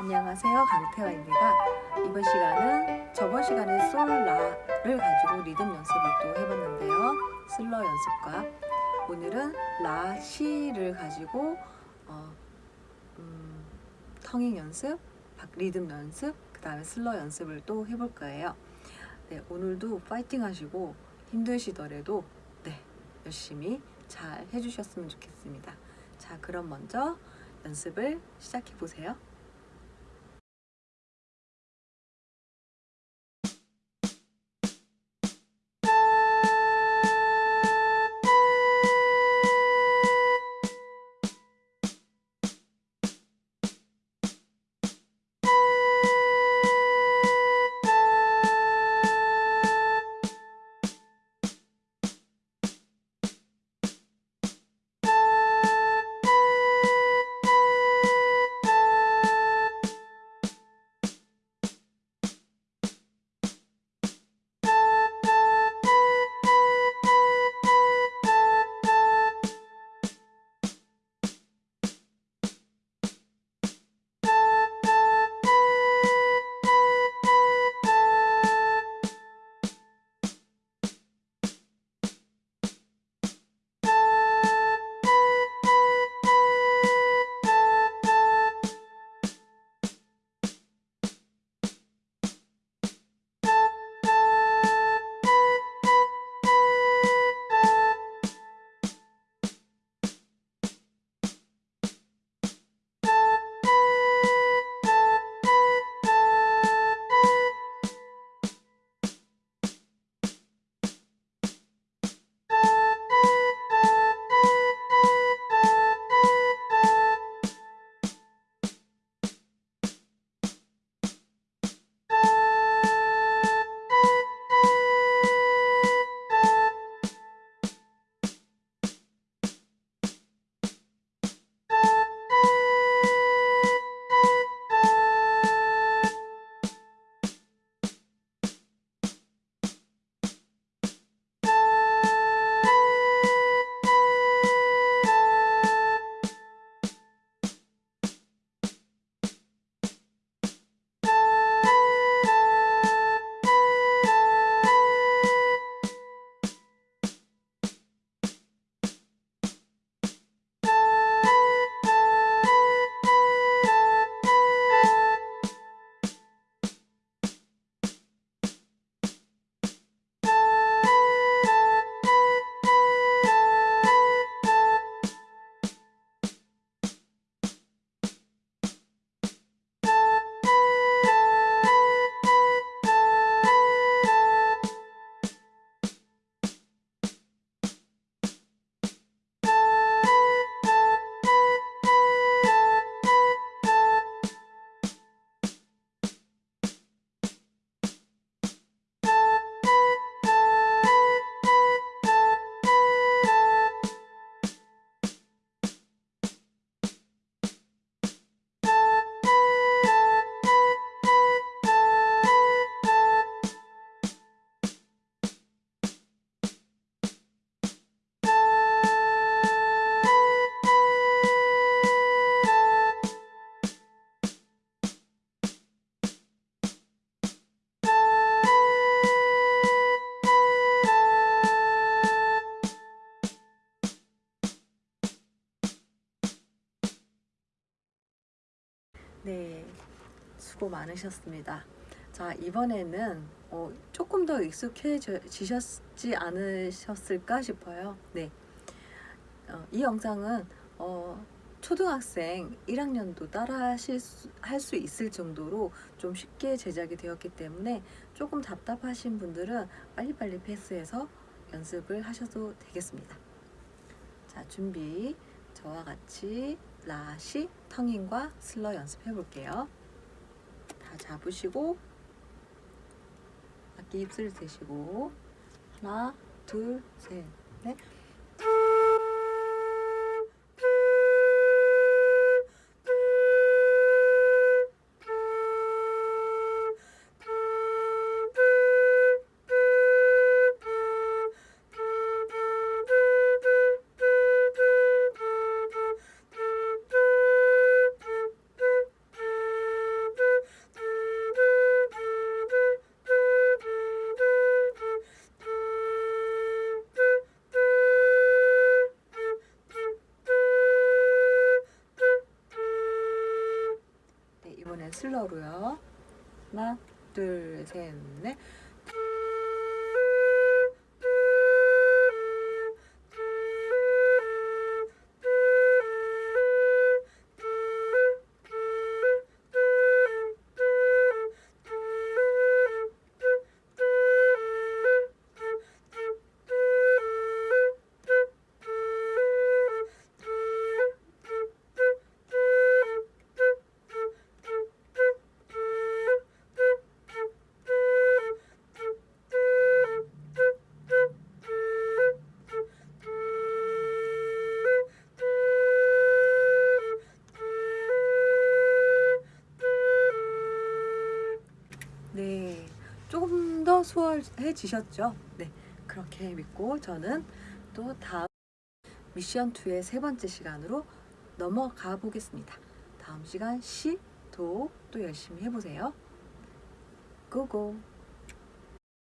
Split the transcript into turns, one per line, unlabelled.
안녕하세요. 강태화입니다. 이번 시간은 저번 시간에 솔라를 가지고 리듬 연습을 또 해봤는데요. 슬러 연습과 오늘은 라, 시를 가지고 어, 음, 텅잉 연습, 리듬 연습, 그 다음에 슬러 연습을 또 해볼 거예요. 네, 오늘도 파이팅 하시고 힘드시더라도 네, 열심히 잘 해주셨으면 좋겠습니다. 자 그럼 먼저 연습을 시작해 보세요. 네, 수고 많으셨습니다. 자, 이번에는 어, 조금 더 익숙해지셨지 않으셨을까 싶어요. 네, 어, 이 영상은 어, 초등학생 1학년도 따라 할 수 있을 정도로 좀 쉽게 제작이 되었기 때문에 조금 답답하신 분들은 빨리빨리 패스해서 연습을 하셔도 되겠습니다. 자, 준비. 저와 같이 라시, 텅잉과 슬러 연습해 볼게요. 다 잡으시고 악기 입술 대시고 하나, 둘, 셋, 넷 슬러로요. 하나, 둘, 셋, 넷. 수월해지셨죠? 네, 그렇게 믿고 저는 또 다음 미션 2의 세 번째 시간으로 넘어가 보겠습니다. 다음 시간 시, 도 또 열심히 해보세요. 고고!